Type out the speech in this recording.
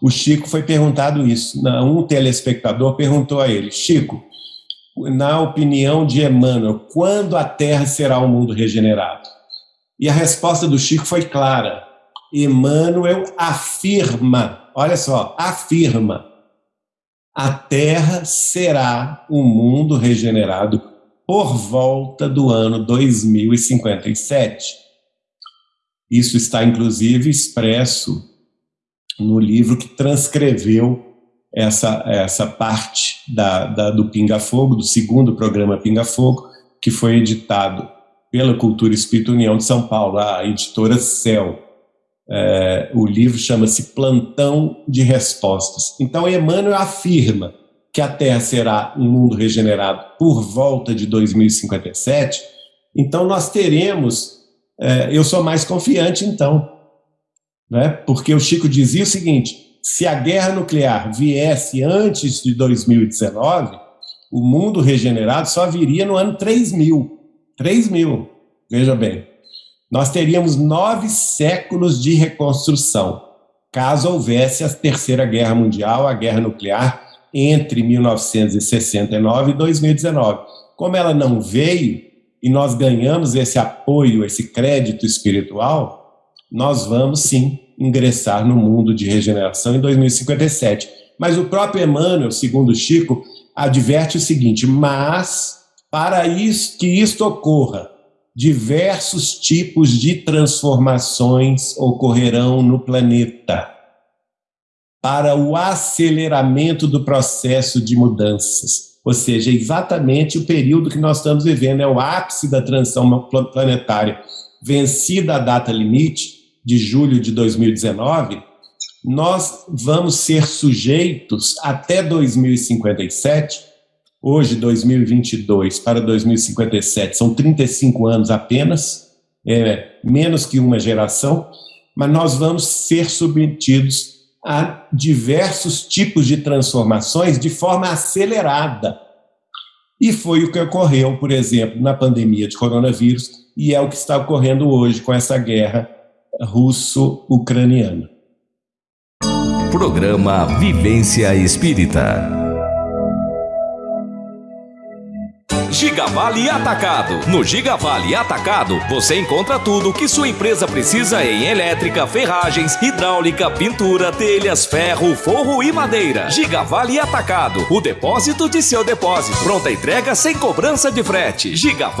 o Chico foi perguntado isso. Um telespectador perguntou a ele: Chico, na opinião de Emmanuel, quando a Terra será um mundo regenerado? E a resposta do Chico foi clara. Emmanuel afirma, olha só, afirma, a Terra será um mundo regenerado por volta do ano 2057. Isso está, inclusive, expresso no livro que transcreveu essa, essa parte da, da, do Pinga Fogo, do segundo programa Pinga Fogo, que foi editado pela Cultura Espírito União de São Paulo, a editora Céu. É, o livro chama-se Plantão de Respostas. Então, Emmanuel afirma que a Terra será um mundo regenerado por volta de 2057. Então, nós teremos. É, eu sou mais confiante, então, né? porque o Chico dizia o seguinte: se a guerra nuclear viesse antes de 2019, o mundo regenerado só viria no ano 3000. 3000, veja bem. Nós teríamos nove séculos de reconstrução, caso houvesse a Terceira Guerra Mundial, a guerra nuclear, entre 1969 e 2019. Como ela não veio e nós ganhamos esse apoio, esse crédito espiritual, nós vamos sim ingressar no mundo de regeneração em 2057. Mas o próprio Emmanuel, segundo Chico, adverte o seguinte: mas para isso, que isto ocorra, diversos tipos de transformações ocorrerão no planeta para o aceleramento do processo de mudanças. Ou seja, exatamente o período que nós estamos vivendo, é o ápice da transição planetária. Vencida a data limite, de julho de 2019, nós vamos ser sujeitos até 2057 hoje, 2022 para 2057, são 35 anos apenas, é, menos que uma geração, mas nós vamos ser submetidos a diversos tipos de transformações de forma acelerada. E foi o que ocorreu, por exemplo, na pandemia de coronavírus, e é o que está ocorrendo hoje com essa guerra russo-ucraniana. Programa Vivência Espírita. Gigavale Atacado. No Gigavale Atacado, você encontra tudo que sua empresa precisa em elétrica, ferragens, hidráulica, pintura, telhas, ferro, forro e madeira. Gigavale Atacado, o depósito de seu depósito. Pronta entrega sem cobrança de frete. Gigavale